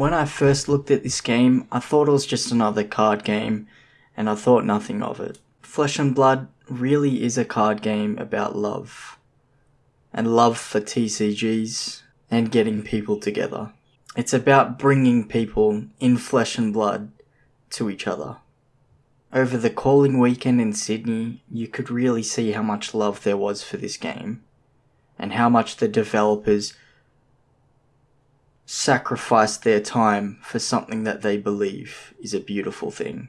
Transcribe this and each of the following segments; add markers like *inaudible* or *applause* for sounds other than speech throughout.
When I first looked at this game, I thought it was just another card game, and I thought nothing of it. Flesh and Blood really is a card game about love. And love for TCGs and getting people together. It's about bringing people in flesh and blood to each other. Over the calling weekend in Sydney, you could really see how much love there was for this game, and how much the developers sacrificed their time for something that they believe is a beautiful thing.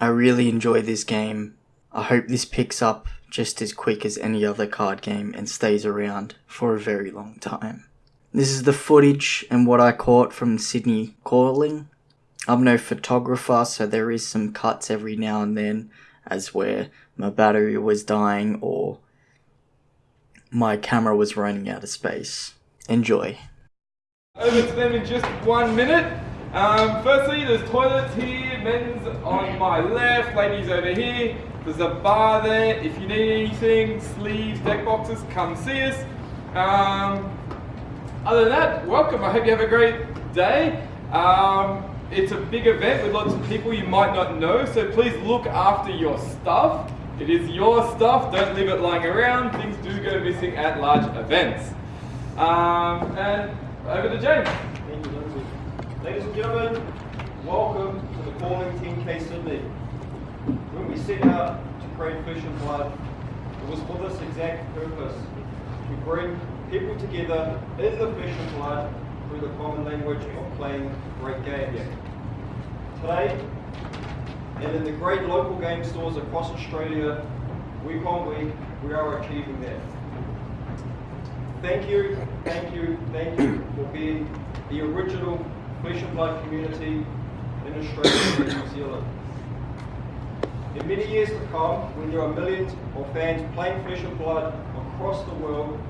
I really enjoy this game. I hope this picks up just as quick as any other card game and stays around for a very long time. This is the footage and what I caught from Sydney calling I'm no photographer, so there is some cuts every now and then, as where my battery was dying or my camera was running out of space. Enjoy. Over to them in just one minute. Um, firstly, there's toilets here, men's on my left, ladies over here. There's a bar there. If you need anything, sleeves, deck boxes, come see us. Um, other than that, welcome. I hope you have a great day. Um, it's a big event with lots of people you might not know, so please look after your stuff. It is your stuff, don't leave it lying around. Things do go missing at large events. Um, and over to James. Ladies and gentlemen, welcome to the Calling 10K Sydney. When we set out to create Flesh and Blood, it was for this exact purpose, to bring people together in the Flesh and Blood through the common language of playing great games. Today, and in the great local game stores across Australia, week on week, we are achieving that. Thank you, thank you, thank you for being the original Flesh and Blood community in Australia and New Zealand. In many years to come, when there are millions of fans playing Flesh and Blood across the world,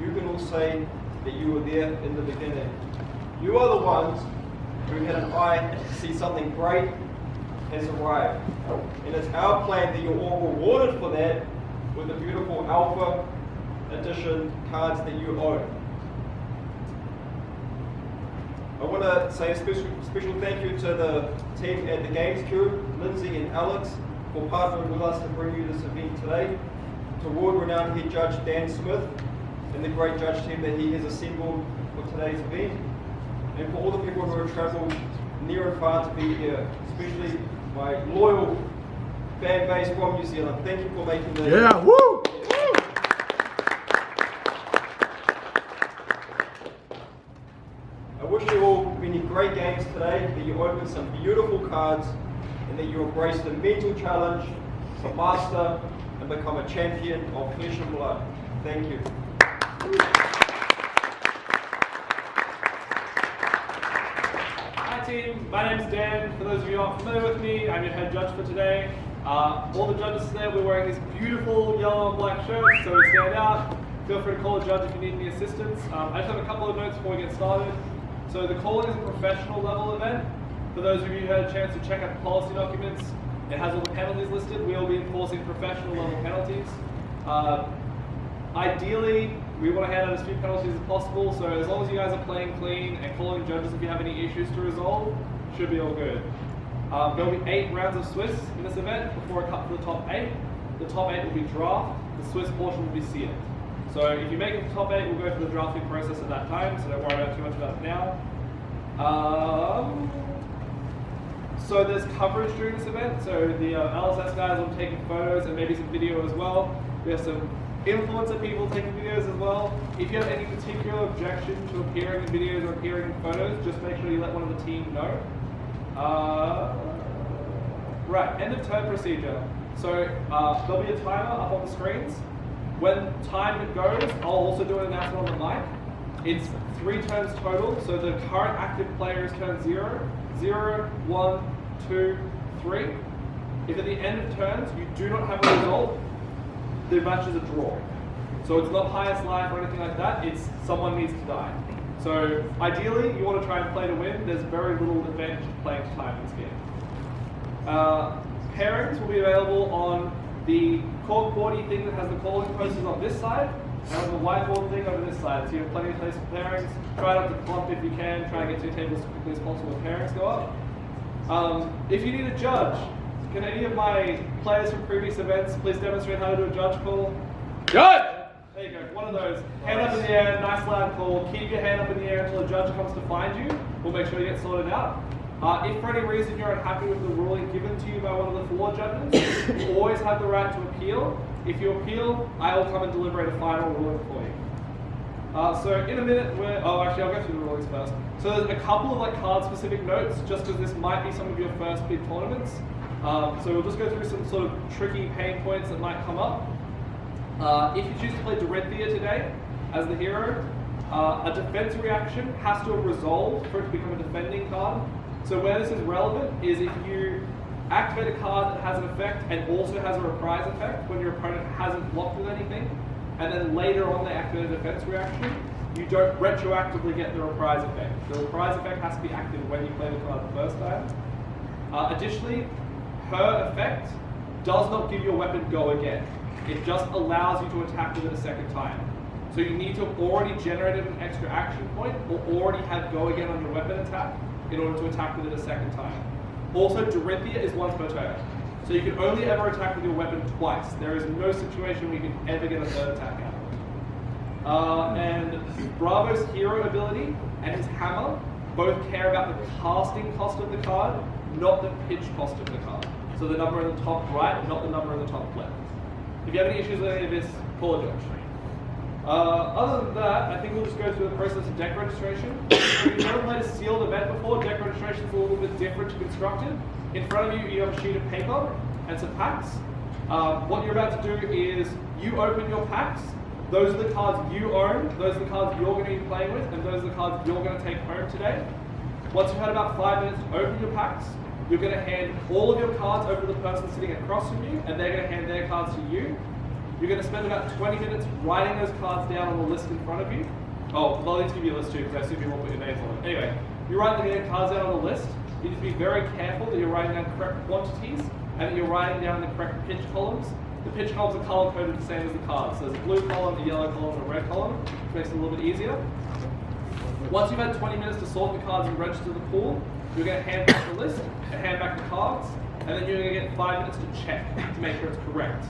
you can all say that you were there in the beginning. You are the ones who had an eye to see something great has arrived. And it's our plan that you're all rewarded for that with a beautiful Alpha Edition cards that you own. I want to say a special, special thank you to the team at the Games Crew, Lindsay and Alex, for partnering with us to bring you this event today. To world-renowned head judge Dan Smith and the great judge team that he has assembled for today's event. And for all the people who have travelled near and far to be here, especially my loyal fan base from New Zealand. Thank you for making the Yeah, woo! I wish you all many today, that you open some beautiful cards, and that you embrace the mental challenge to master and become a champion of flesh and blood. Thank you. Hi team, my name's Dan. For those of you who aren't familiar with me, I'm your head judge for today. Uh, all the judges today, we're wearing these beautiful yellow and black shirts, so we stand out. Feel free to call a judge if you need any assistance. Um, I just have a couple of notes before we get started. So the calling is a professional level event. For those of you who had a chance to check out the policy documents, it has all the penalties listed. We will be enforcing professional level penalties. Uh, Ideally, we want to hand out as few penalties as possible, so as long as you guys are playing clean and calling judges if you have any issues to resolve, should be all good. Um, there will be eight rounds of Swiss in this event before it cut to the top eight. The top eight will be draft, the Swiss portion will be sealed. So if you make it to top eight, we'll go through the drafting process at that time, so don't worry about too much about it now. Um, so there's coverage during this event, so the uh, LSS guys will be taking photos and maybe some video as well. We have some influencer people taking videos as well. If you have any particular objection to appearing in videos or appearing in photos, just make sure you let one of the team know. Uh, right, end of turn procedure. So uh, there'll be a timer up on the screens. When time goes, I'll also do an announcement on the mic. It's three turns total, so the current active player is turn zero, zero, one, two, three. If at the end of turns you do not have a result, the match is a draw. So it's not highest life or anything like that, it's someone needs to die. So ideally, you want to try and play to win. There's very little advantage of playing to time in this game. Uh, pairings will be available on the core 40 thing that has the calling posters on this side, Now the whiteboard thing over this side, so you have plenty of place for pairings. Try not to clump if you can, try and get two tables as quickly as possible when pairings go up. Um, if you need a judge, can any of my players from previous events please demonstrate how to do a judge call? Good! There you go, one of those. Hand up in the air, nice loud call. Keep your hand up in the air until a judge comes to find you. We'll make sure you get sorted out. Uh, if for any reason you're unhappy with the ruling given to you by one of the four judges, you always have the right to appeal. If you appeal, I will come and deliberate a final ruling for you. Uh, so in a minute, we're, oh actually I'll go through the rulings first. So there's a couple of like card specific notes, just because this might be some of your first big tournaments. Um, so we'll just go through some sort of tricky pain points that might come up. Uh, if you choose to play Dorinthia today as the hero, uh, a defense reaction has to have resolved for it to become a defending card. So where this is relevant is if you activate a card that has an effect and also has a reprise effect when your opponent hasn't blocked with anything, and then later on they activate a defense reaction, you don't retroactively get the reprise effect. The reprise effect has to be active when you play the card the first time. Uh, additionally, her effect does not give your weapon go again. It just allows you to attack with it a second time. So you need to have already generated an extra action point or already have go again on your weapon attack in order to attack with it a second time. Also, Dorinthia is once per turn. So you can only ever attack with your weapon twice. There is no situation where you can ever get a third attack out. Uh, and Bravo's hero ability and his hammer both care about the casting cost of the card, not the pitch cost of the card. So the number in the top right, not the number in the top left. If you have any issues with any of this, call a judge. Uh, other than that, I think we'll just go through the process of deck registration. *coughs* if you've never played a sealed event before, deck registration is a little bit different to constructed. In front of you, you have a sheet of paper and some packs. Uh, what you're about to do is you open your packs. Those are the cards you own. Those are the cards you're going to be playing with, and those are the cards you're going to take home today. Once you've had about five minutes to open your packs, you're going to hand all of your cards over to the person sitting across from you, and they're going to hand their cards to you. You're going to spend about 20 minutes writing those cards down on the list in front of you. Oh, I'll need to give you a list too, because I assume you won't put your names on it. Anyway, you write the cards down on the list. You need to be very careful that you're writing down correct quantities and that you're writing down the correct pitch columns. The pitch columns are color coded the same as the cards. So there's a blue column, a yellow column, and a red column, which makes it a little bit easier. Once you've had 20 minutes to sort the cards and register the pool, you're going to hand back the list, and hand back the cards, and then you're going to get five minutes to check to make sure it's correct.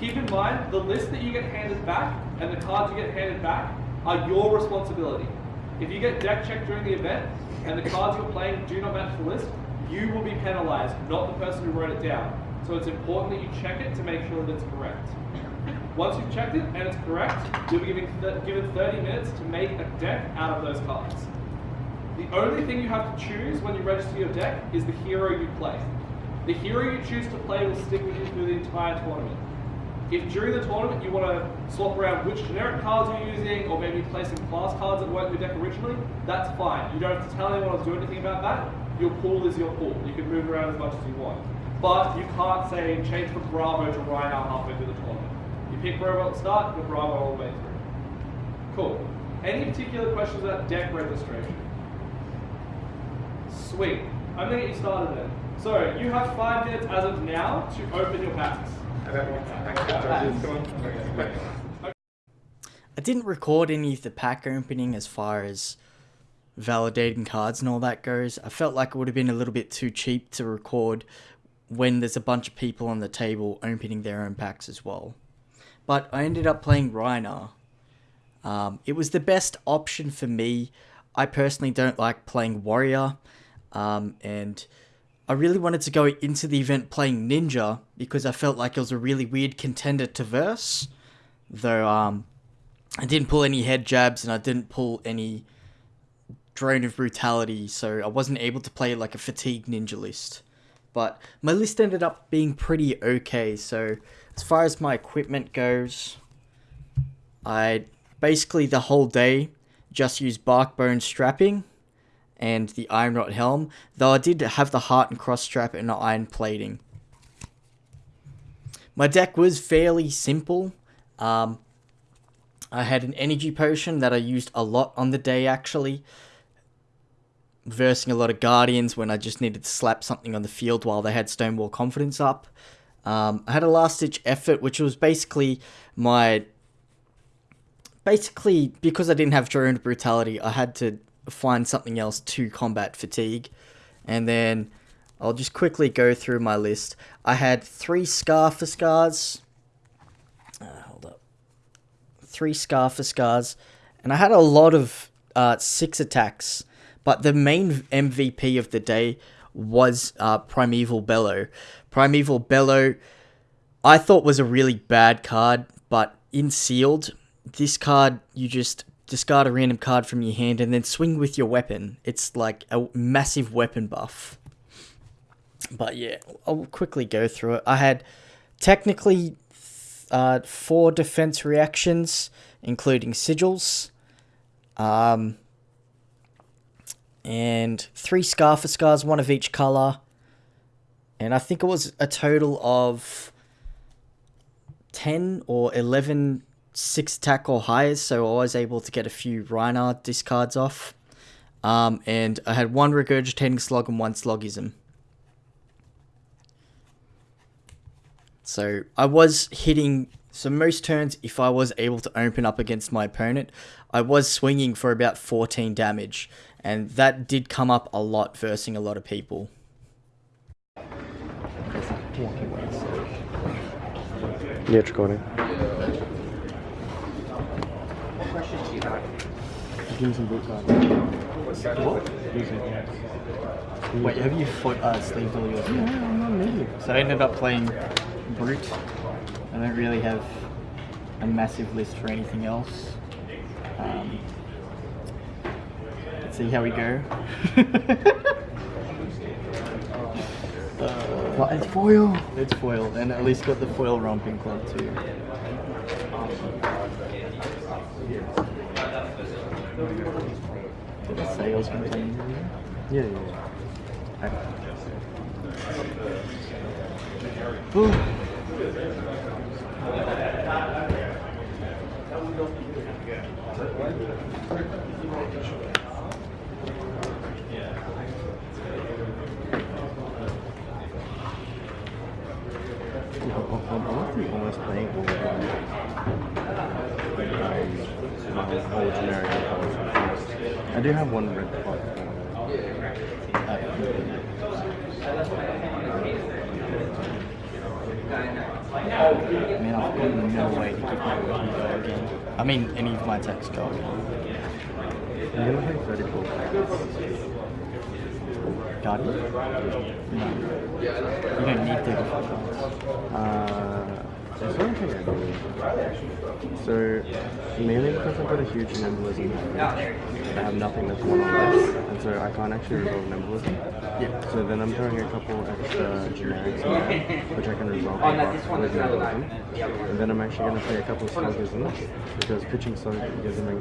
Keep in mind, the list that you get handed back and the cards you get handed back are your responsibility. If you get deck checked during the event and the cards you're playing do not match the list, you will be penalized, not the person who wrote it down. So it's important that you check it to make sure that it's correct. Once you've checked it and it's correct, you'll be given, given 30 minutes to make a deck out of those cards. The only thing you have to choose when you register your deck is the hero you play. The hero you choose to play will stick with you through the entire tournament. If during the tournament you want to swap around which generic cards you're using, or maybe play some class cards that weren't in your deck originally, that's fine. You don't have to tell anyone or do anything about that. Your pool is your pool. You can move around as much as you want. But you can't say change from Bravo to Rhinar halfway through the tournament. You pick Bravo at the start, you're Bravo all the way through. Cool. Any particular questions about deck registration? Sweet. I'm gonna get you started then. So you have five minutes as of now to open your packs. I didn't record any of the pack opening as far as validating cards and all that goes. I felt like it would have been a little bit too cheap to record when there's a bunch of people on the table opening their own packs as well. But I ended up playing Rhinar. Um, it was the best option for me. I personally don't like playing Warrior. Um, and I really wanted to go into the event playing Ninja because I felt like it was a really weird contender to verse. Though um, I didn't pull any head jabs and I didn't pull any drone of brutality, so I wasn't able to play like a fatigue ninja list. But my list ended up being pretty okay, so as far as my equipment goes, I basically the whole day just used Barkbone Strapping and the Ironrot Helm, though I did have the Heartened Cross Strap and iron plating. My deck was fairly simple. Um, I had an energy potion that I used a lot on the day actually versing a lot of Guardians when I just needed to slap something on the field while they had Stonewall Confidence up. Um, I had a last ditch effort, which was basically my basically because I didn't have drone brutality, I had to find something else to combat fatigue, and then I'll just quickly go through my list. I had three scar for scars. Uh, hold up, three scar for scars, and I had a lot of uh, six attacks. But the main MVP of the day was uh, Primeval Bellow. Primeval Bellow, I thought was a really bad card, but in sealed, this card you just discard a random card from your hand and then swing with your weapon. It's like a massive weapon buff. But yeah, I'll quickly go through it. I had technically uh, four defense reactions, including sigils. Um, and three Scar for Scars, one of each color. And I think it was a total of 10 or 11 six attack or higher, so I was able to get a few Rhinar discards off. Um, and I had one Regurgitating slog and one Sloggism. So I was hitting, so most turns, if I was able to open up against my opponent, I was swinging for about 14 damage. And that did come up a lot versing a lot of people. Yeah, it's recording. Give me some card. What? Wait, have you fought, uh, sleeved all yours? Yeah, I'm not. So I ended up playing Brute. I don't really have a massive list for anything else. Um, let's see how we go. *laughs* uh, What, it's foil? it's foil, and at least got the foil romping club too. Did I say I was going to play Yeah, yeah, yeah. Yeah, I'm, I'm honestly almost playing all of my, um, my whole generic colors. I do have one red pot. I mean, I've got no way to keep my weapon go again. I mean, any of my attacks go again. I'm gonna play 34. Guardian? No. You don't need 35 cards. Uh, there's one thing I. So, mainly because I've got a huge nimblism, I have nothing that's one on this, and so I can't actually resolve nimblism. Yeah. So then I'm throwing a couple extra generics in there, which I can resolve with with nimblism. And then I'm actually going to play a couple of sloggisms, because pitching sloggism in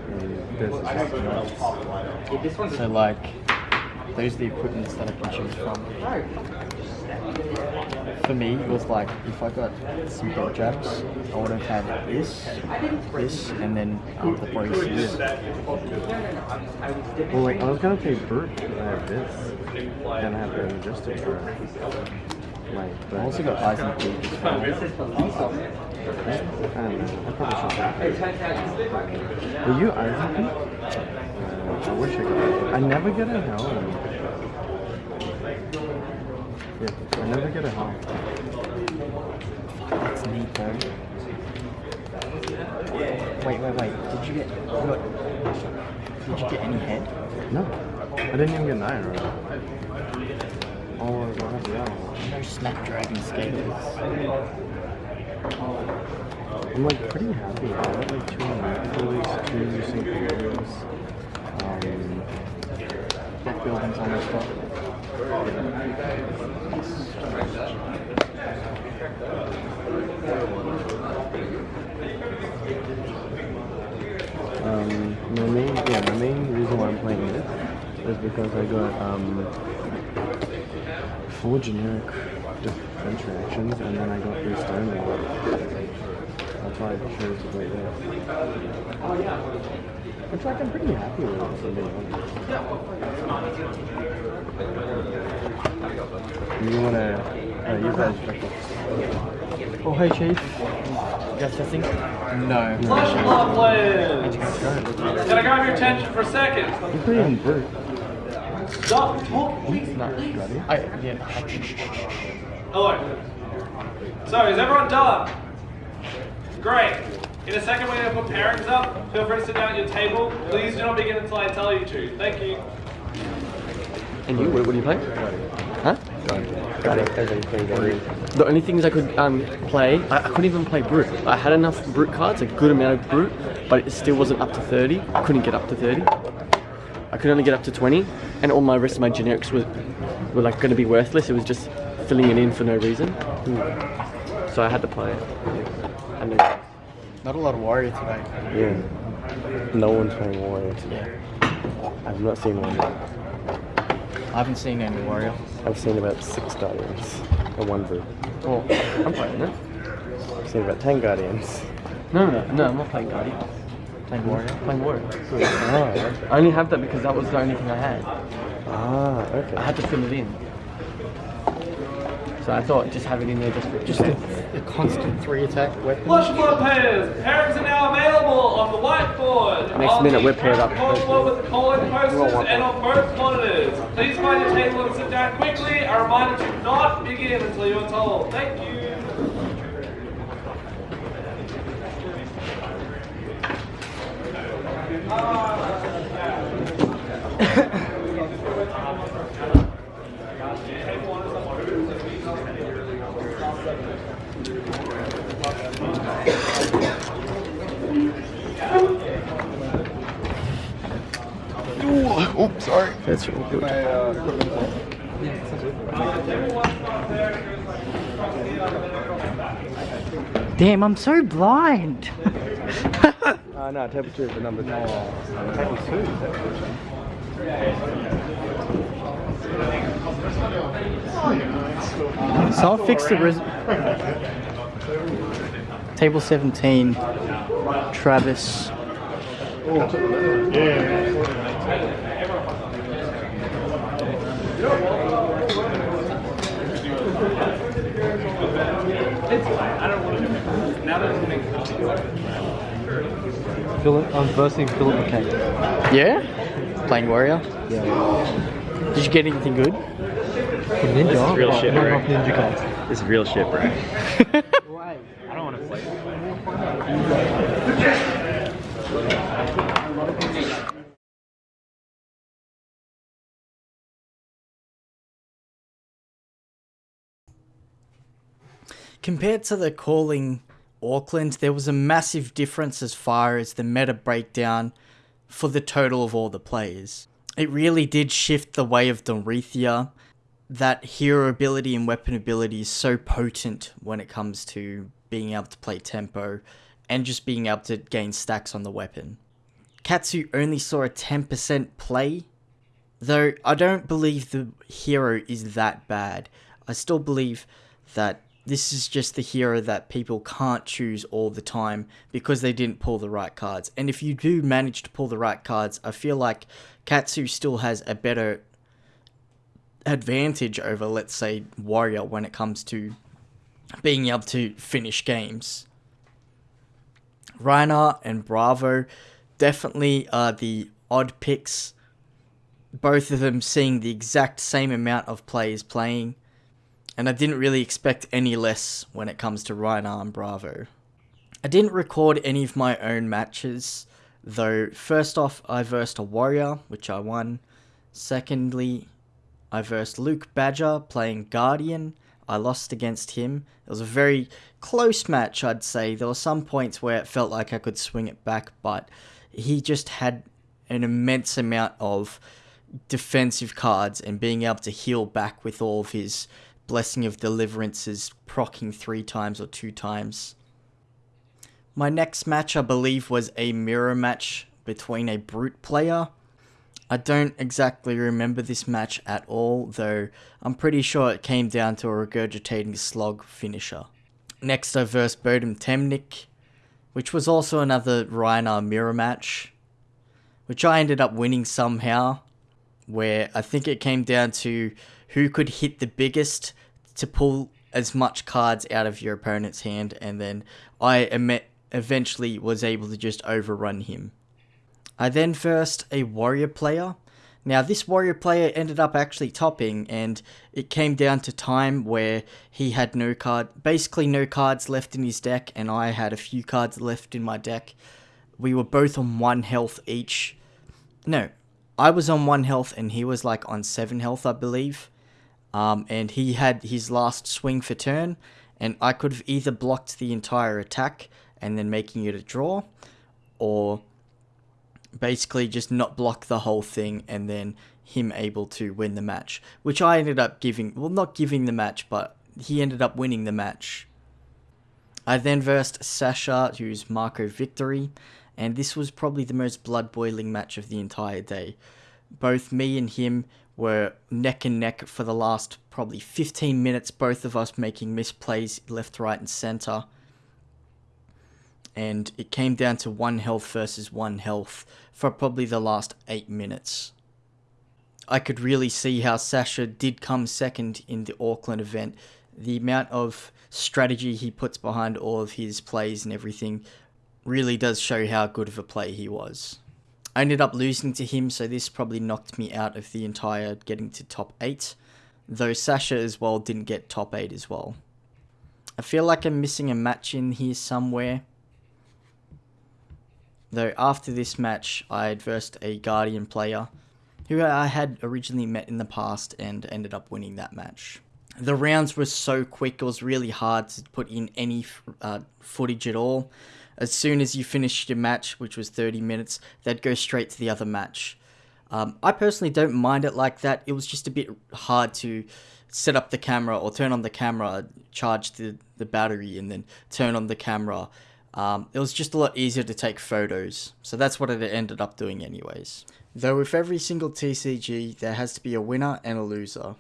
this is just nuts. So, like, those are the equipments that I can choose from. For me, it was like, if I got some dog jabs, I would have had this, this, and then um, the braces. Well, like, I was going to play Burt, because I have this. Then I have the Majestic for like, but I also got eyes and feet well. I don't know. I probably should. Were you Isaac? Uh, I wish I could. I never get a helm. Yeah, I never get a helm. That's neat though. Wait, wait, wait. Did you get, got, did you get any head? No, I didn't even get an iron right. Oh, I got the owl. No Snapdragon scalers. I'm like pretty happy. I got like two Hercules, two Synchronos. Um, Deck building's almost up. Um, my main, yeah, my main reason why I'm playing this is because I got um, four generic defense reactions, and then I got three Stonewall. That's why I chose to play this. Which like I'm pretty happy with, if I'm being honest. You wanna uh, use that as checkbox? Oh, hey, Chief. You guys testing? No. Flush Mob players! Can I grab your attention for a second? You're pretty on brute. Stop talking. No, ready? I, yeah. Hello. So, is everyone done? Great. In a second, we're going to put pairings up. Feel free to sit down at your table. Please do not begin until I tell you to. Thank you. And you, what, what do you play? Huh? The only things I could um, play, I, I couldn't even play Brute. I had enough Brute cards, a good amount of Brute, but it still wasn't up to 30. I couldn't get up to 30. I could only get up to 20, and all my rest of my generics were, were like going to be worthless. It was just filling it in for no reason. So I had to play it. And then, Not a lot of warrior today. Yeah. No one's playing Warrior today. I've not seen one. I haven't seen any warrior. I've seen about six Guardians and one Brute. oh, I'm playing it. I've seen about ten Guardians. No, no, no, I'm not playing Guardian. Playing Warrior. Playing Warrior. Ah, okay. I only have that because that was the only thing I had. Ah, okay. I had to fill it in. So I thought just have it in there just for Just a, a constant three attack weapon. Flush Mob players, pairings are now available on the whiteboard. Next on minute, we're paired up. Whiteboard with the calling posters and on both monitors. Please find your table and sit down quickly. A reminder to not begin until you're told. Thank you. *laughs* That's really good. Damn, I'm so blind. Ah, *laughs* no, table two is the number two. Table two is actually. So I'll fix the res- Table 17, Travis. Philip, I'm versing Philip McKay. Yeah? Playing warrior? Yeah. Did you get anything good? Ninja. This is real but shit, not bro. ninja cards. This is real shit, bro. I don't want to play. Compared to the calling Auckland, there was a massive difference as far as the meta breakdown for the total of all the players. It really did shift the way of Dorinthia. That hero ability and weapon ability is so potent when it comes to being able to play tempo and just being able to gain stacks on the weapon. Katsu only saw a 10% play, though I don't believe the hero is that bad. I still believe that this is just the hero that people can't choose all the time because they didn't pull the right cards. And if you do manage to pull the right cards, I feel like Katsu still has a better advantage over, let's say, Warrior when it comes to being able to finish games. Rhinar and Bravo definitely are the odd picks. Both of them seeing the exact same amount of players playing. And I didn't really expect any less when it comes to Rhinar and Bravo. I didn't record any of my own matches, though first off I versed a Warrior, which I won. Secondly, I versed Luke Badger playing Guardian. I lost against him. It was a very close match, I'd say. There were some points where it felt like I could swing it back, but he just had an immense amount of defensive cards and being able to heal back with all of his Blessing of Deliverances procking three times or two times. My next match, I believe, was a mirror match between a Brute player. I don't exactly remember this match at all, though I'm pretty sure it came down to a regurgitating slog finisher. Next, I versed Bodum Temnik, which was also another Rhinar mirror match, which I ended up winning somehow, where I think it came down to who could hit the biggest to pull as much cards out of your opponent's hand, and then I em- eventually was able to just overrun him. I then versed a warrior player. Now, this warrior player ended up actually topping, and it came down to time where he had no card, basically no cards left in his deck, and I had a few cards left in my deck. We were both on one health each. No, I was on one health, and he was like on seven health, I believe. Um, and he had his last swing for turn, and I could have either blocked the entire attack and then making it a draw, or basically just not block the whole thing and then him able to win the match, which I ended up giving, well, not giving the match, but he ended up winning the match. I then versed Sasha, who's Marco Victory, and this was probably the most blood boiling match of the entire day. Both me and him were neck and neck for the last probably 15 minutes, both of us making misplays left, right, and center. And it came down to one health versus one health for probably the last eight minutes. I could really see how Sasha did come second in the Auckland event. The amount of strategy he puts behind all of his plays and everything really does show how good of a play he was. I ended up losing to him, so this probably knocked me out of the entire getting to top 8, though Sasha as well didn't get top 8 as well. I feel like I'm missing a match in here somewhere. Though after this match, I had versed a Guardian player who I had originally met in the past and ended up winning that match. The rounds were so quick, it was really hard to put in any uh, footage at all as soon as you finished your match, which was 30 minutes, they'd go straight to the other match. Um, I personally don't mind it like that. It was just a bit hard to set up the camera or turn on the camera, charge the, the battery, and then turn on the camera. Um, it was just a lot easier to take photos. So that's what it ended up doing, anyways. Though with every single TCG, there has to be a winner and a loser.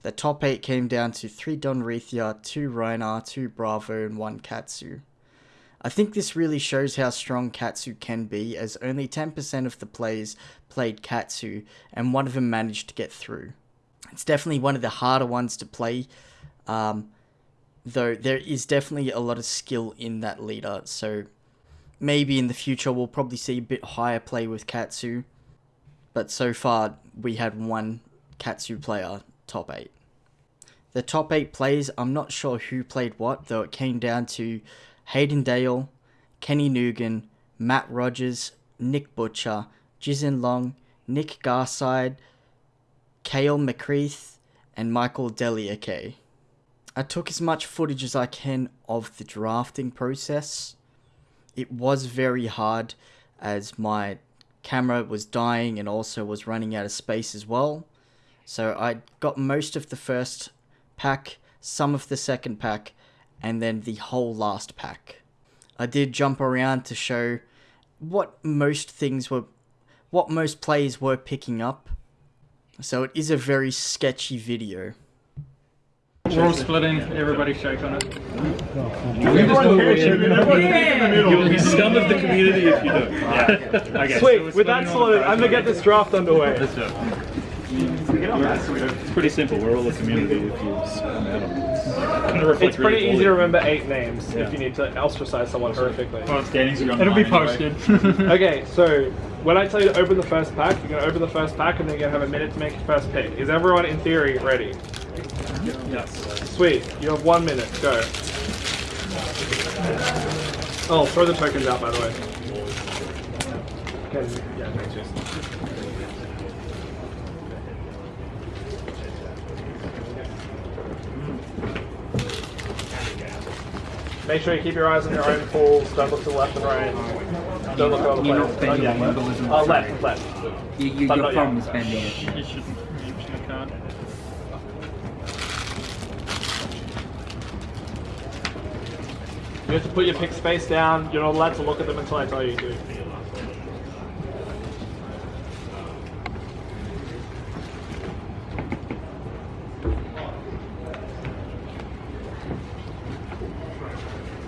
The top 8 came down to 3 Dorinthia, 2 Rhinar, 2 Bravo, and 1 Katsu. I think this really shows how strong Katsu can be, as only 10% of the players played Katsu, and one of them managed to get through. It's definitely one of the harder ones to play, um, though there is definitely a lot of skill in that leader, so maybe in the future we'll probably see a bit higher play with Katsu, but so far we had one Katsu player top 8. The top 8 players, I'm not sure who played what, though it came down to Hayden Dale, Kenny Nugan, Matt Rogers, Nick Butcher, Jizin Long, Nick Garside, Kale McCreath, and Michael Deliake. I took as much footage as I can of the drafting process. It was very hard as my camera was dying and also was running out of space as well. So I got most of the first pack, some of the second pack, and then the whole last pack. I did jump around to show what most things were, what most players were picking up. So it is a very sketchy video. We're all splitting, everybody shake on it. You'll be scum of the community if you don't. Yeah. Okay, Sweet, with that sorted, I'm gonna get this draft underway. Let's do it. It's pretty simple, we're all a community if you spam out It's pretty easy to remember eight names if you need to ostracize someone horrifically. Well, standings are It'll be online posted. *laughs* okay, so when I tell you to open the first pack, you're going to open the first pack and then you're going to have a minute to make your first pick. Is everyone in theory ready? Yes. Sweet, you have one minute, go. Oh, throw the tokens out by the way. Okay, yeah, thanks, Jason. Make sure you keep your eyes on your own pools. Don't look to the left and right. Don't look at other You're players. not spending Oh, yeah, it, left. symbolism. Uh, left, left. You, you, But your not problem is spending it. You shouldn't you should card. You have to put your pick space down. You're not allowed to look at them until I tell you to.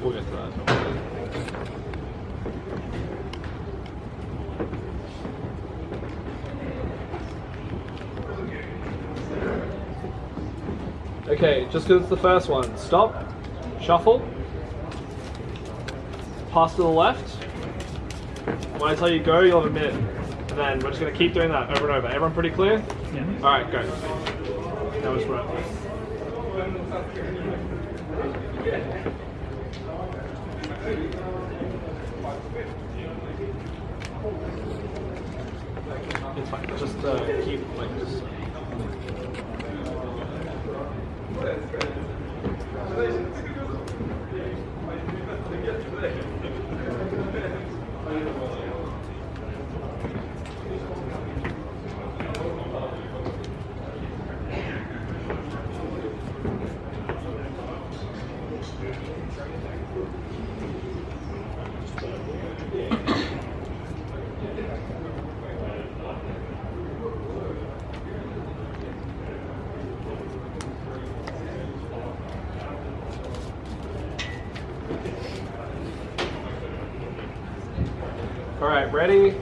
We'll get to that. Okay, Okay, just because it's the first one. Stop, shuffle, pass to the left. When I tell you go, you'll have a minute. And then we're just going to keep doing that over and over. Everyone pretty clear? Yeah. Alright, go. Now just run. It's fine. Just uh, keep like this. Ready?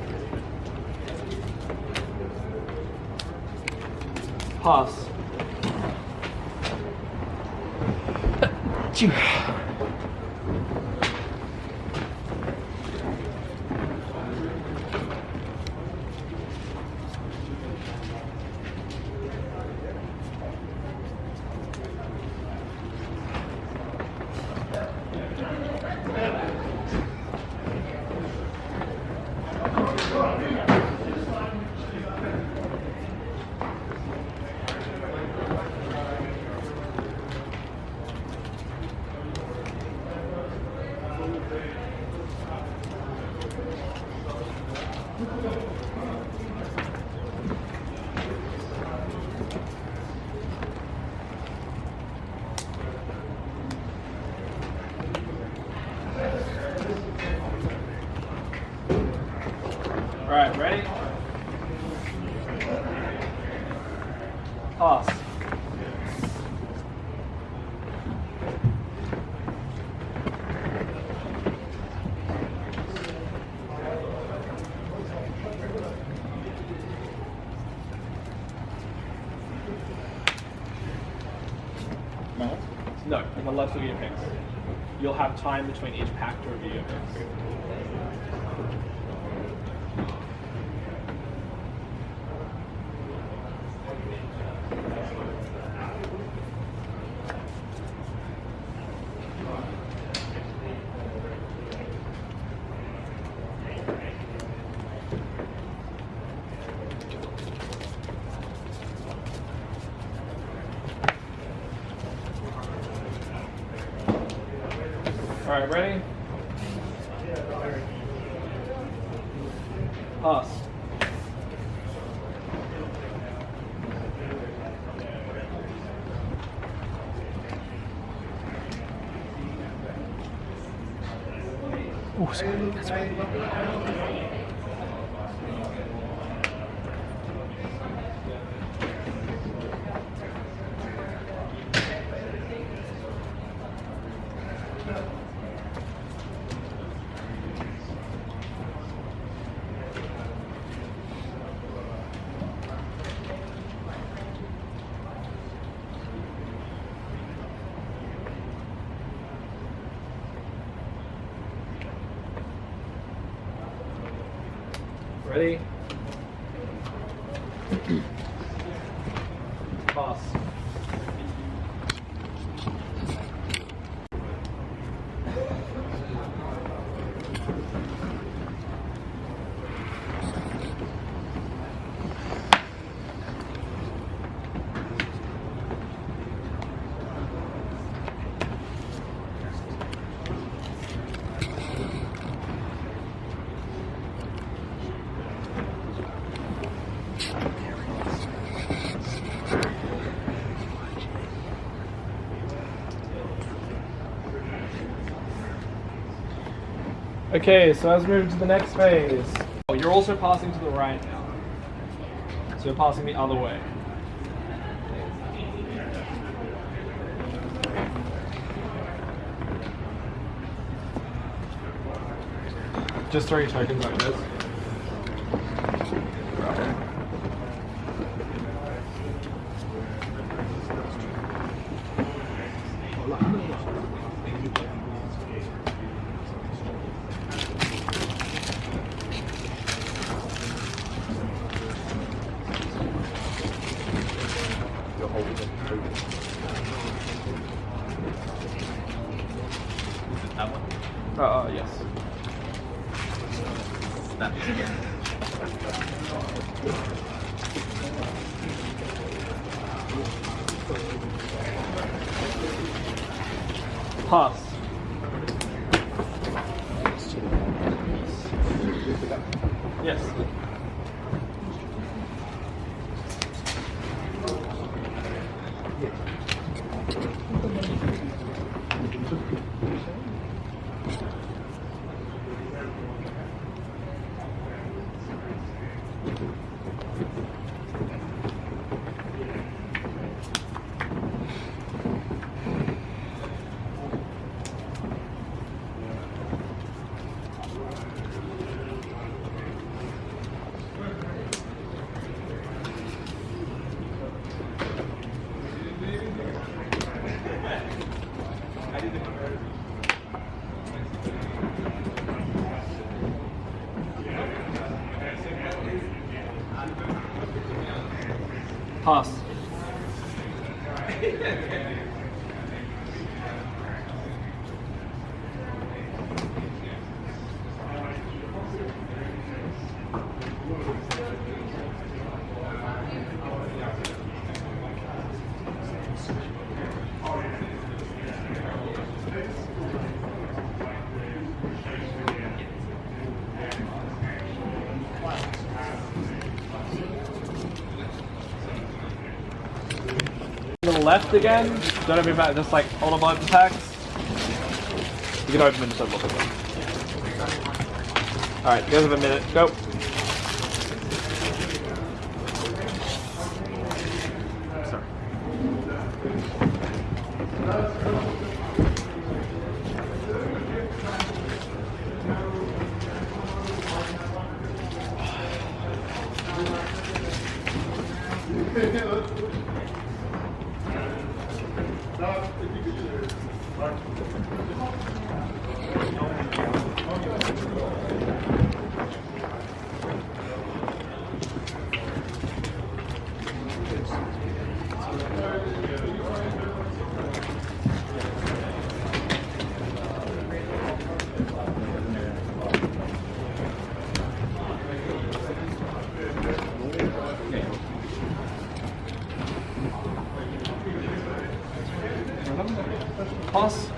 Pass. All right, ready? Pass. No, on the left will be your picks. You'll have time between each pack to review your picks. All right, ready? Pass. Oh, sorry. That's right. Ready? Pass. Okay, so let's move to the next phase. Oh, you're also passing to the right now. So you're passing the other way. Just throw your tokens like this. Left again. Don't open back, just like all on both attacks. You can open them don't look at them. Alright, you guys have a minute. Go. Pass.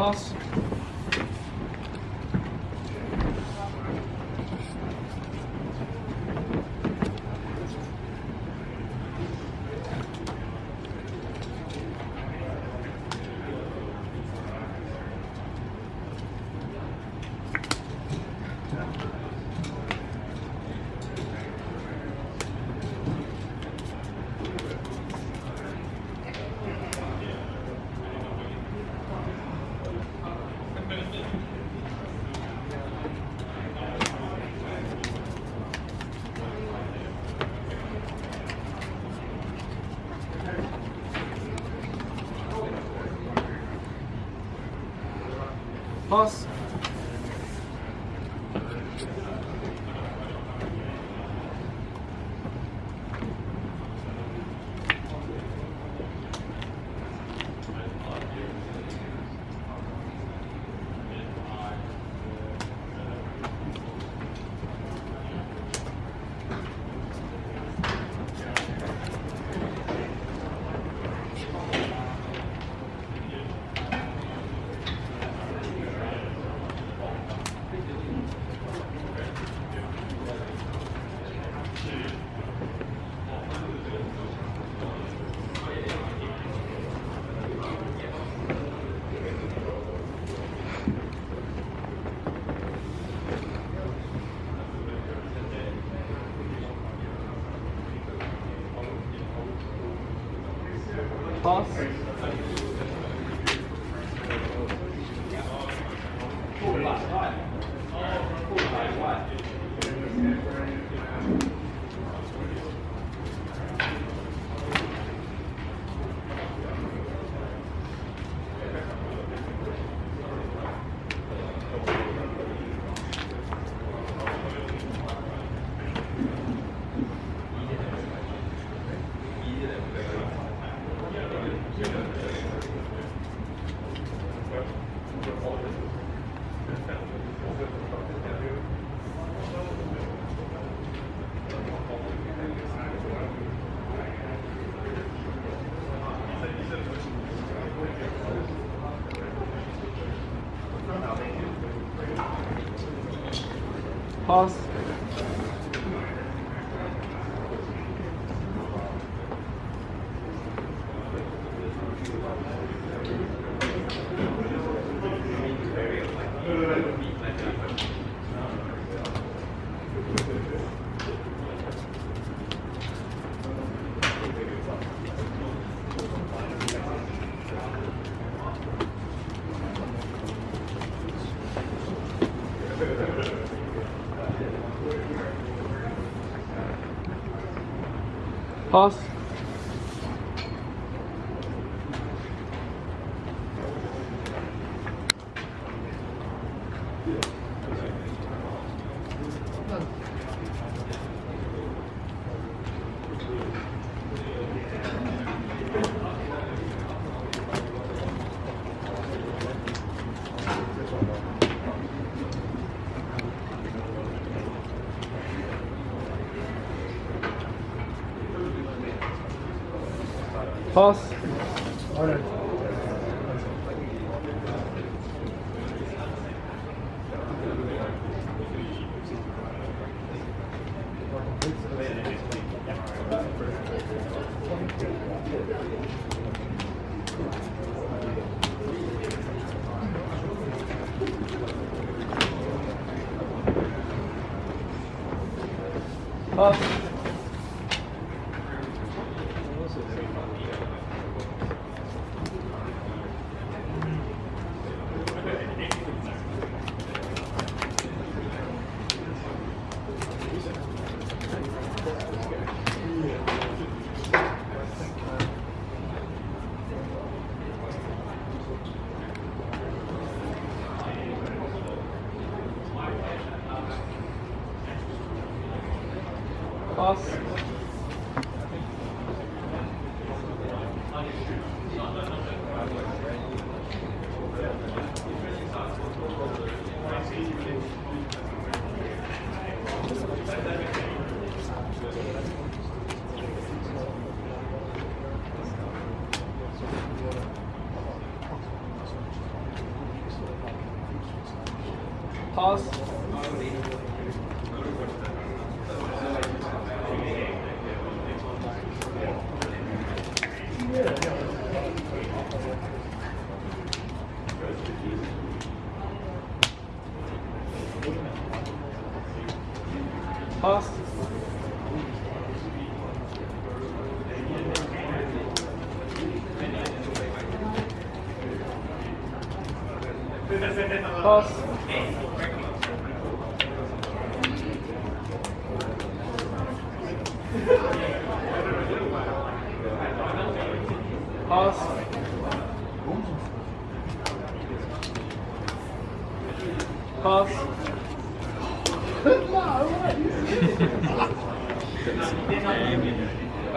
Pass. past Awesome. Pass. Pass. Pass.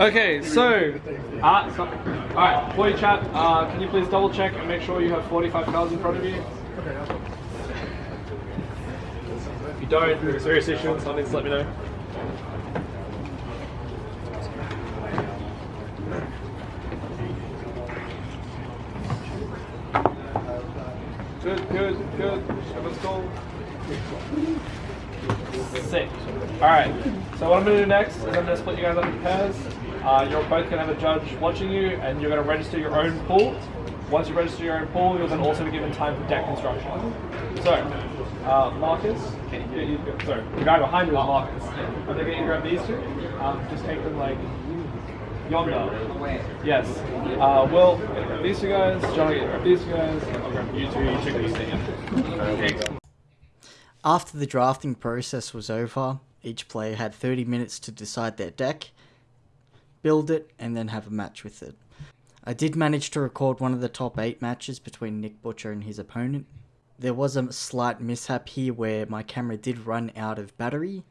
Okay, so, uh, so alright, you chat, uh, can you please double check and make sure you have 45 cards in front of you? If you don't, if it's serious issue, something, just let me know. Good, good, good. Everyone's cool. Sick. Alright, so what I'm going to do next is I'm going to split you guys up into pairs. Uh, you're both going to have a judge watching you and you're going to register your own pool. Once you register your own pool, you'll then also be given time for deck construction. So, uh, Marcus, can you, sorry, the guy behind you is Marcus. I'm going to grab these two. Um, just take them like, yonder. Yes. Uh, well, these two guys, John will get these two guys, I'll you two, you check these things. After the drafting process was over, each player had 30 minutes to decide their deck, build it, and then have a match with it. I did manage to record one of the top 8 matches between Nick Butcher and his opponent. There was a slight mishap here where my camera did run out of battery,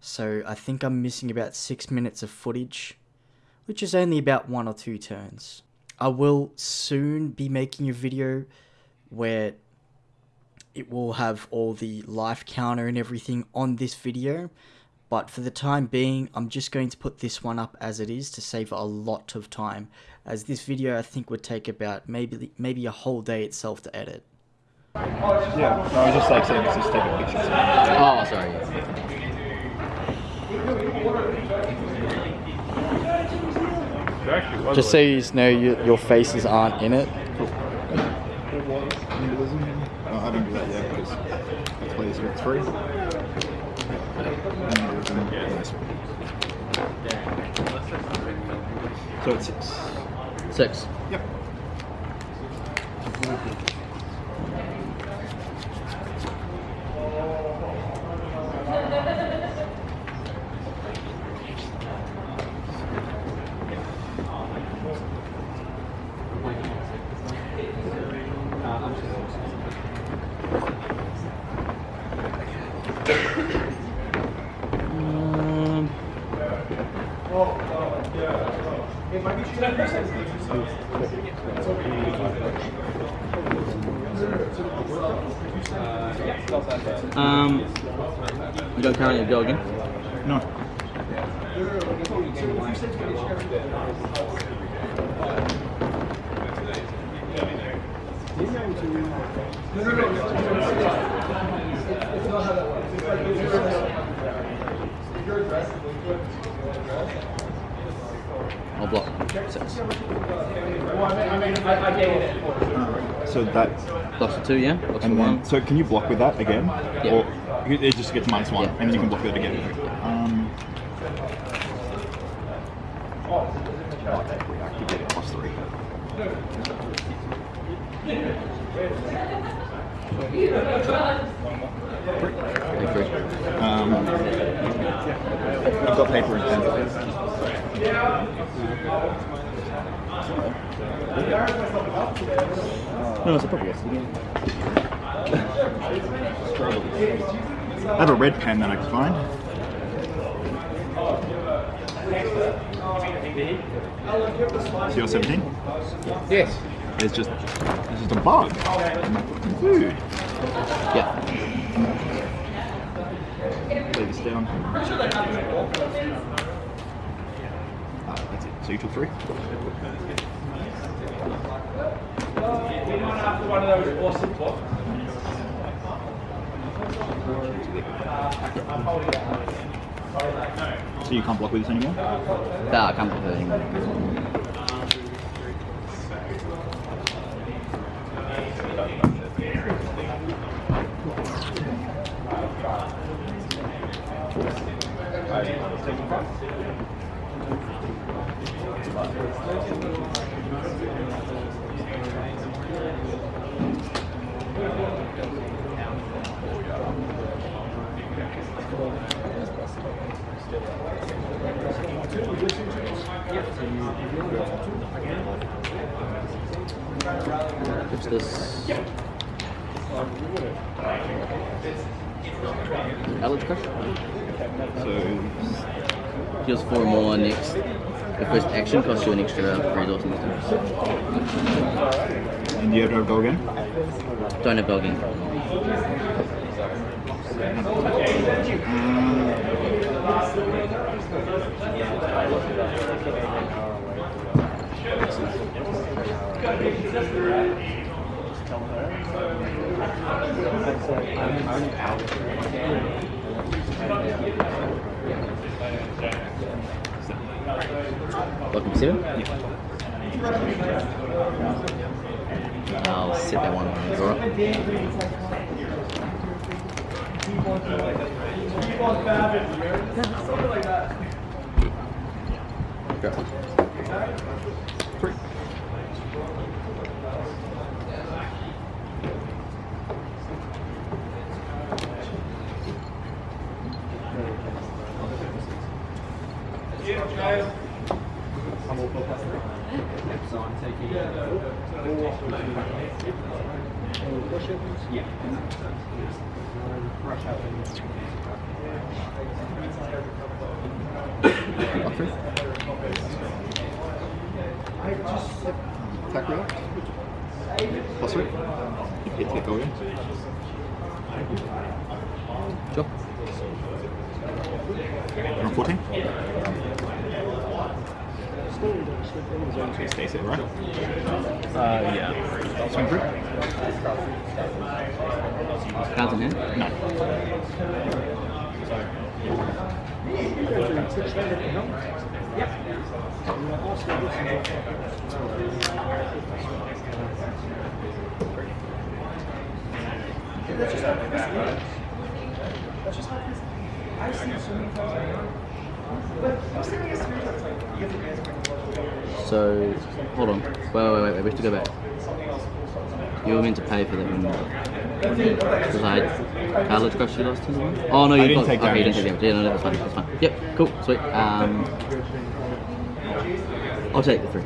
so I think I'm missing about 6 minutes of footage, which is only about 1 or 2 turns. I will soon be making a video where it will have all the life counter and everything on this video but for the time being I'm just going to put this one up as it is to save a lot of time as this video I think would take about maybe maybe a whole day itself to edit. Yeah, no, I was just like saying, let's just take a picture. Oh, sorry. Just so you know you, your faces aren't in it. Symbolism. I don't do that yet because I play this with three. Symbolism, nice. So it's six. Six. Yep. *laughs* Um, you don't currently go again? No. I'll block. Six. So that, Blocks for two, yeah? Blocks and one. then, so can you block with that again? Yeah. Or it just gets minus one, Yeah. and then you can block with it again. Um, activate it plus three. Um, I've got paper and pen. No, it's a. I have a red pen that I can find. So you're 17? Yes. It's just, it's just a bug. in my fucking food. Yeah. Lay this down. Ah, that's it. So you took three? So you can't block with this anymore? Nah, I can't put it anymore. 4 more next. The first action costs you an extra resource instance. And you have to go again? Don't have go again. Welcome seven? I'll set that one on the drawer. *laughs* Three. So I'm taking four push-ups. Yeah. Brush out. Up three. Attack rear. Plus three. Hit to get going. Sure. Around 14. Okay, stay set, right? Uh, yeah. Swing through. Cards in hand? No. So, many things so hold on. Wait, wait, wait, wait, we have to go back. You were meant to pay for that one. Because I had cartilage crush you last time? Oh, no, you I didn't got, take okay, you didn't damage. take damage. Yeah, no, that's fine, that's fine. Yep, cool, sweet. Um, I'll take the three.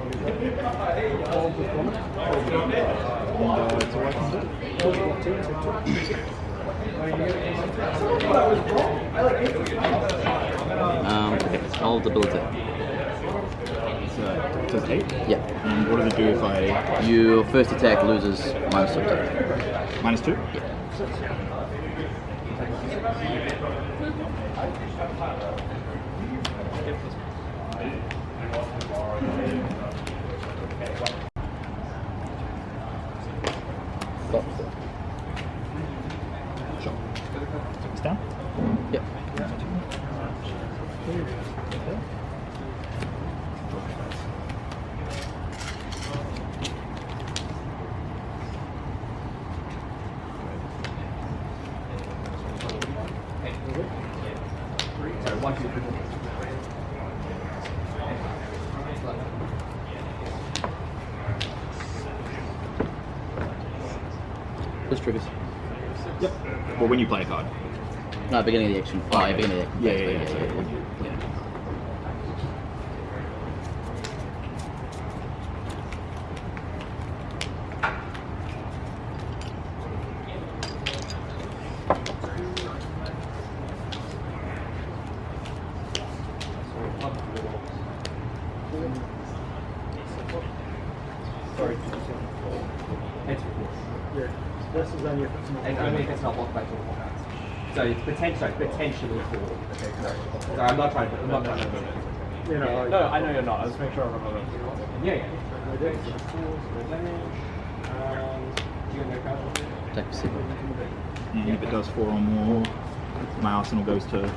Um, okay, I'll debilitate. So, does eight. Yeah. And what does it do if I Your first attack loses minus two attack. minus two? Sure. Take this down. Yep. Just triggers. Yep. Well, when you play a card. No, beginning of the action. Oh, yeah, beginning of the action. Yeah, yeah, yeah, yeah, yeah. yeah. This is only if it's not. And only if it's not blocked by two more cards. So it's potentially, sorry, potentially four. Okay, sorry. Sorry, I'm not trying to, I'm not trying to. You know, No, I know you're not. Let's make sure I remember. Yeah, yeah. Attack for seven. And if it does four or more, my arsenal goes to.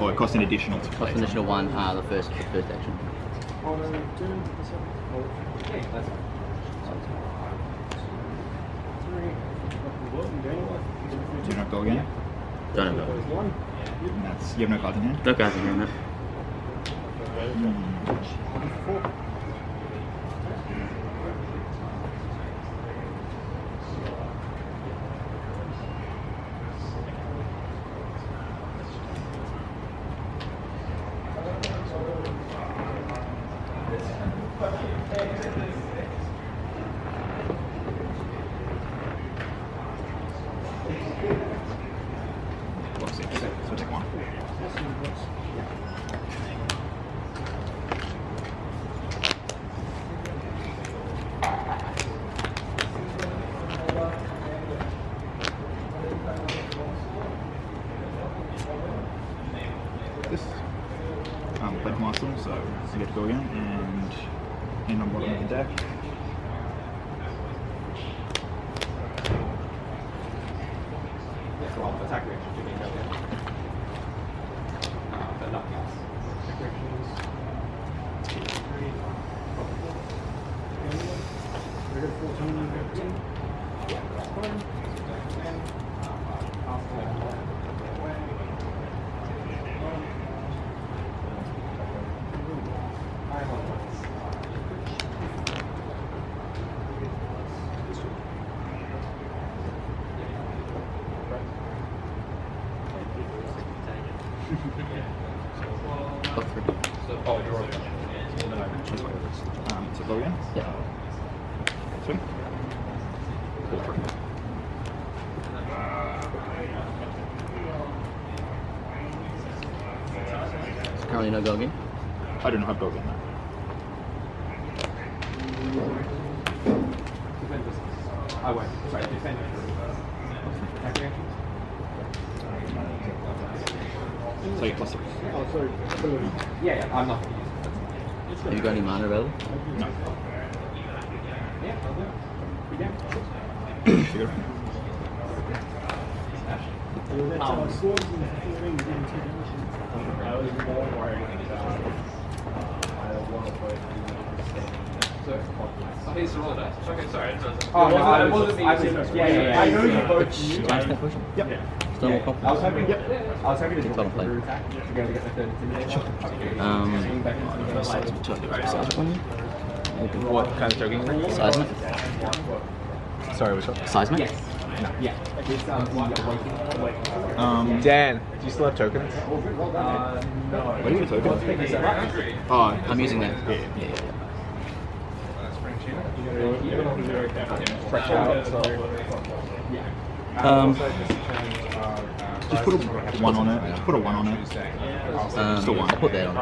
Oh, it costs an additional to Cost an additional one, uh, the first, the first action. Do you not go again? Don't know. That's you have no cards in hand. No cards in hand, no. 그래서 정리를 했지. So currently no go again. I do not have go again. No. I won't. Sorry, defend. Okay. So you plus three. Yeah, yeah, I'm not to use it. Have you got any mana available? No. *coughs* Yeah, I'll do it. You So you go. Okay, sorry. Oh, no, I was, yeah, yeah, yeah. I know you both knew. Times that? Yep. Still I was hoping. Yep. I was hoping to do Double play. attack to get the third intimidation. Um, Swing back into the size, light. size one? What kind of token? Seismic? Sorry, which one? Seismic? Yes. Yeah. It's um, awakening. awakening. Um, Dan, do you still have tokens? Uh, no. what are you token? Is? Oh, I'm using that. Yeah. Yeah, yeah, Fresh out. Um, Just put a one on it. Just put a one on it. um, Still one. I'll put that on.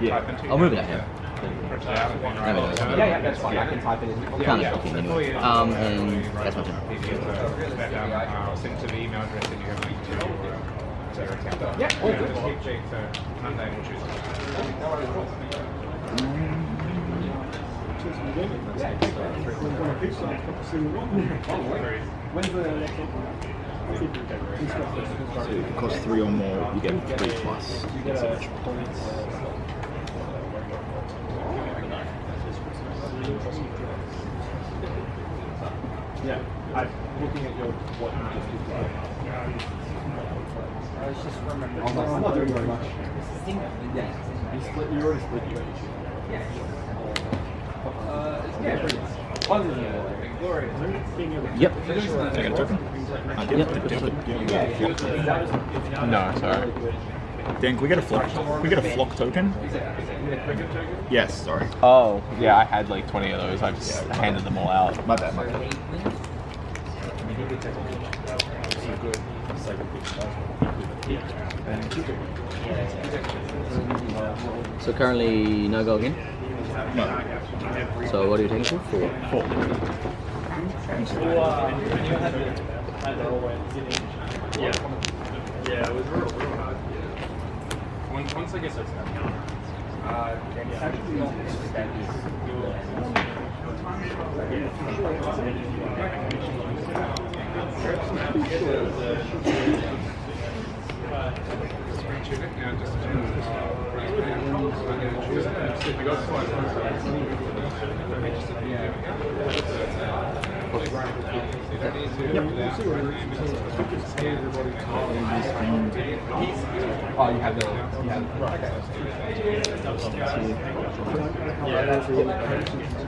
Yeah. I'll move it out here. There we. Yeah, yeah, that's fine. I can type it in. Kind of shocking anyway. Um, and that's my uh, turn. Uh, send to the email address that you have linked to your account. Yeah, all good. Keep check uh, for Monday and Tuesday. When's the next So if it costs three or more, you get three plus. Yeah, I'm looking at your what you just described. I was just remembering. I'm not, I'm not doing very much. Yeah, you split. You already split your issue. Yeah. Uh, yeah, pretty much. Other than that, Gloria, Yep. I a token. I did. Yep. Did- did- did- did- No, sorry. Dan, can we get a flock? Can we get a flock token? Yes. Sorry. Oh, yeah, I had like 20 of those. I just handed them all out. My bad. My bad. So currently no go again. No. So what are you taking for? Four. Four. Yeah, it was real, real hard. Once, once I guess it's uh, Oh, you have the. You have. Right. Okay. Yeah,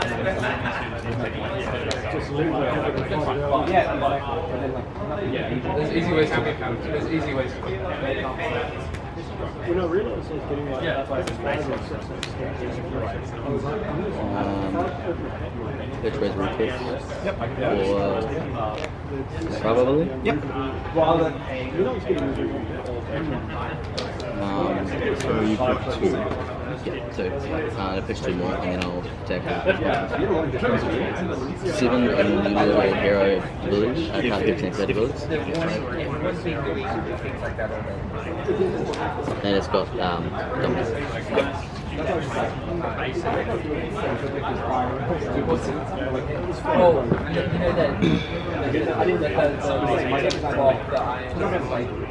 it's. There's easy ways to There's easy ways to When I realized I getting like Yeah. five stars or six I was like, I'm just- Um, which way's root kick? Yep. Or probably? Yep. Rather than You know, it's getting Um, So you've got two. Yeah, two. Uh, I'll pitch two more and then I'll attack it. Seven and do hero ability. I can't pitch next abilities. And it's got um. Oh, you know that. I like.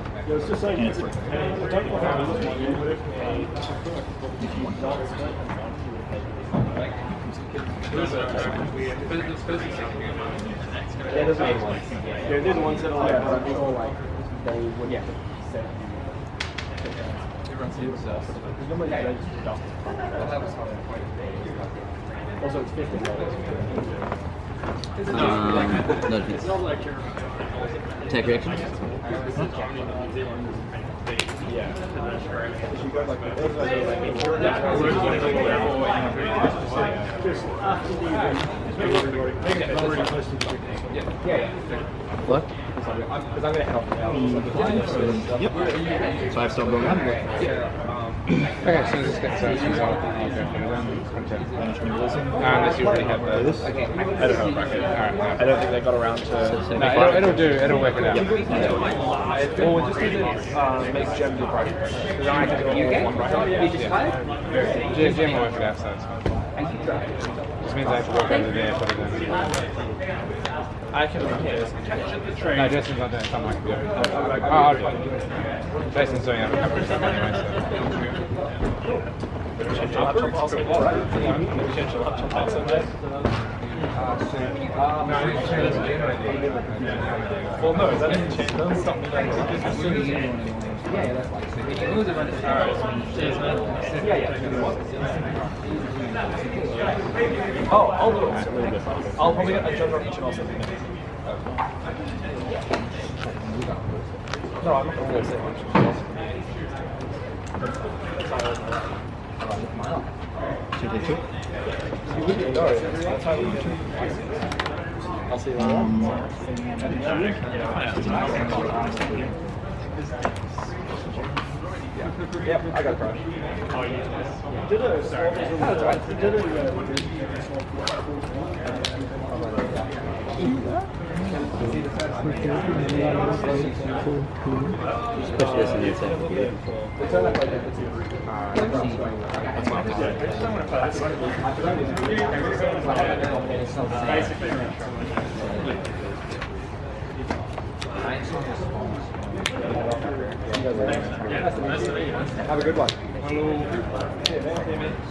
And it's three. Yeah, those are the ones. They're, they're the ones that are like, are they like, they would yeah. set. It's, uh, there's normally like registered stuff. Also, it's fifty dollars. Um, no defense. Take reaction. What? Because I'm gonna head off now. Yep. So I've still going on? Okay, so this gets uh, I'll go for Management Unless you already have the. This? I don't have a bracket. Alright, I don't think they got around to. no, it'll, it'll do. It'll work it out. Well, we'll just need to uh, make Gem do bracket. Because I can do all one bracket. Yeah. Jim, Jim will work it out, so it's fine. Just means I have to walk over there, put it in. I can yeah, No, Jason's not doing something I can do. Oh, I'll do it. Jason's doing it a couple of stuff anyway, so. laptop also. Alright. Change your laptop also. Well, no, that doesn't change. That doesn't stop me. Yeah, yeah, that's Yeah, yeah. Oh, I'll do it. I'll probably get a judge on each and also. No, I'm not going to say much. Two take two? You wouldn't know. That's how you I'll see you later. Yep, I got crush. Oh, yeah. Did a small That's right. Did a Especially as an insect. Have a good one.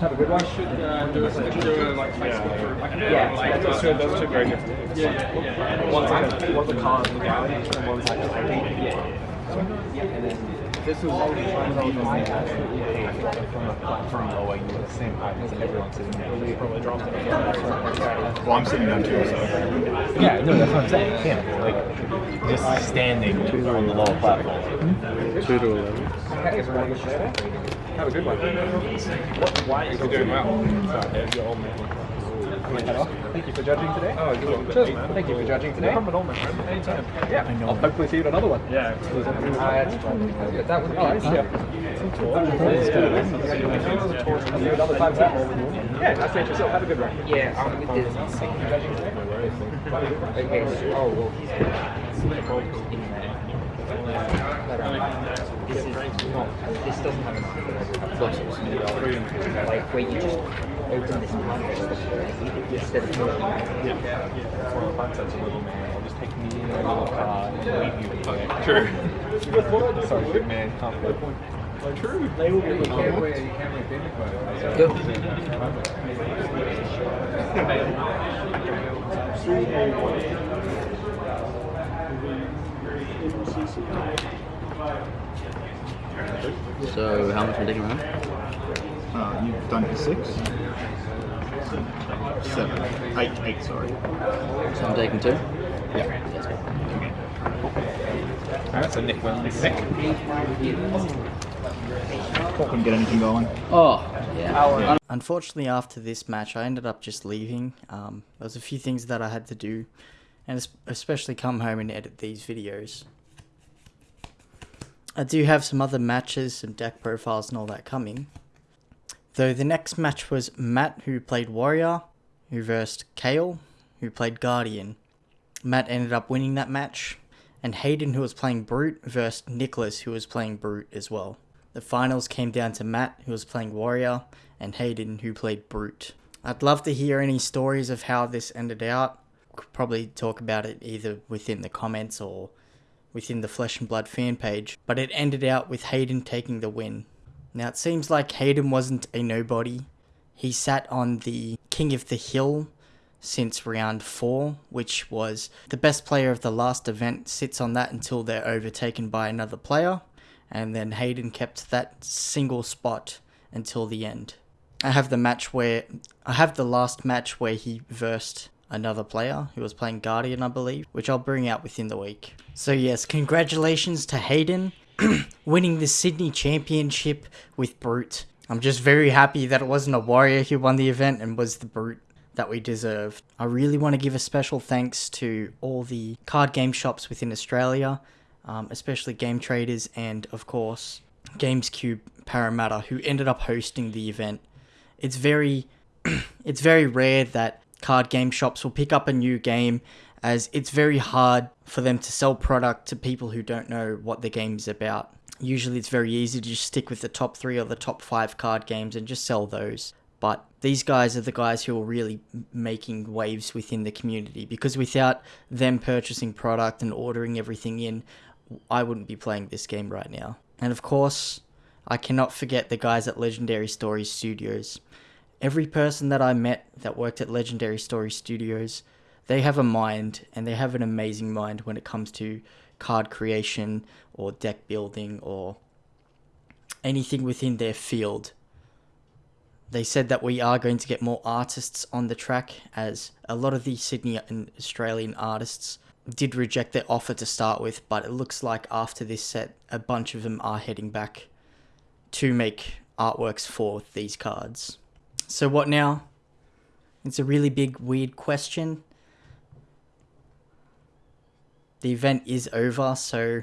Have a good one. Should uh, do a do a like Facebook group. Yeah, like, those two, those two very different. Yeah, One's like one's a car in the gallery, and one's like a Yeah, and then this was all the times I was on my absolutely I think from the platform low, you were the same height as everyone sitting there. We probably dropped it. Well, I'm sitting down too, so. Yeah, no, that's what I'm saying. You can't, like, just standing on the lower platform. Two to eleven. Okay, so we're gonna Have a good one. What, why are you doing well? Sorry, you're man. Thank you for judging today. Oh, you're welcome. Cheers, man. Thank you for judging today. No problem at all, man. Anytime. Yeah, I know. I'll hopefully see you at another one. Yeah. Uh, that was nice. Yeah. I'll see you another time. Yeah, nice to meet yourself. Have a good one. Yeah, I'm with this. Thank you for judging today. Okay, oh, well. But, um, this is not, this doesn't have a process. Like, where you just open this package instead of moving. One of the fun sets of little man. I'll just take me in a little car and leave you okay. True. Sorry, big man. True. They will be You can't wear, you can't wear So, how much are we taking around? Uh, you've done six? Seven. Eight. Eight, sorry. So I'm taking two? Yeah. That's a Nick Wellens. Nick? Couldn't get anything going. Oh, yeah. Unfortunately, after this match, I ended up just leaving. Um, there was a few things that I had to do, and especially come home and edit these videos. I do have some other matches, some deck profiles, and all that coming. Though the next match was Matt, who played Warrior, who versed Kale, who played Guardian. Matt ended up winning that match, and Hayden, who was playing Brute, versed Nicholas, who was playing Brute as well. The finals came down to Matt, who was playing Warrior, and Hayden, who played Brute. I'd love to hear any stories of how this ended out. Could probably talk about it either within the comments or within the Flesh and Blood fan page, but it ended out with Hayden taking the win. Now it seems like Hayden wasn't a nobody. He sat on the King of the Hill since round 4, which was the best player of the last event sits on that until they're overtaken by another player, and then Hayden kept that single spot until the end. I have the match where I have the last match where he versed another player who was playing Guardian, I believe, which I'll bring out within the week. So yes, congratulations to Hayden *clears throat* winning the Sydney Championship with Brute. I'm just very happy that it wasn't a Warrior who won the event and was the Brute that we deserved. I really want to give a special thanks to all the card game shops within Australia, um, especially Game Traders and, of course, GamesCube Parramatta, who ended up hosting the event. It's very, *clears throat* it's very rare that card game shops will pick up a new game, as it's very hard for them to sell product to people who don't know what the game is about. Usually, it's very easy to just stick with the top three or the top five card games and just sell those. But these guys are the guys who are really making waves within the community because without them purchasing product and ordering everything in, I wouldn't be playing this game right now. And of course, I cannot forget the guys at Legendary Stories Studios. Every person that I met that worked at Legendary Story Studios, they have a mind and they have an amazing mind when it comes to card creation or deck building or anything within their field. They said that we are going to get more artists on the track as a lot of the Sydney and Australian artists did reject their offer to start with, but it looks like after this set, a bunch of them are heading back to make artworks for these cards. So, what now? It's a really big, weird question. The event is over, so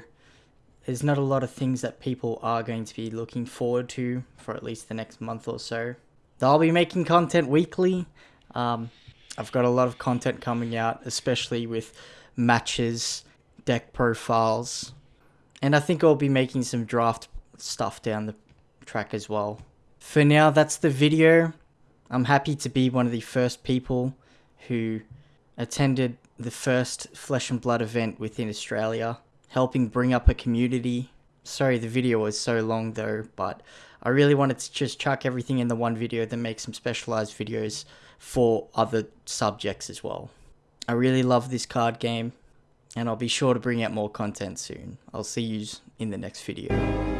there's not a lot of things that people are going to be looking forward to for at least the next month or so. I'll be making content weekly. Um, I've got a lot of content coming out, especially with matches, deck profiles, and I think I'll be making some draft stuff down the track as well. For now, that's the video. I'm happy to be one of the first people who attended the first Flesh and Blood event within Australia, helping bring up a community. Sorry the video was so long though, but I really wanted to just chuck everything in the one video, then make some specialized videos for other subjects as well. I really love this card game, and I'll be sure to bring out more content soon. I'll see you in the next video.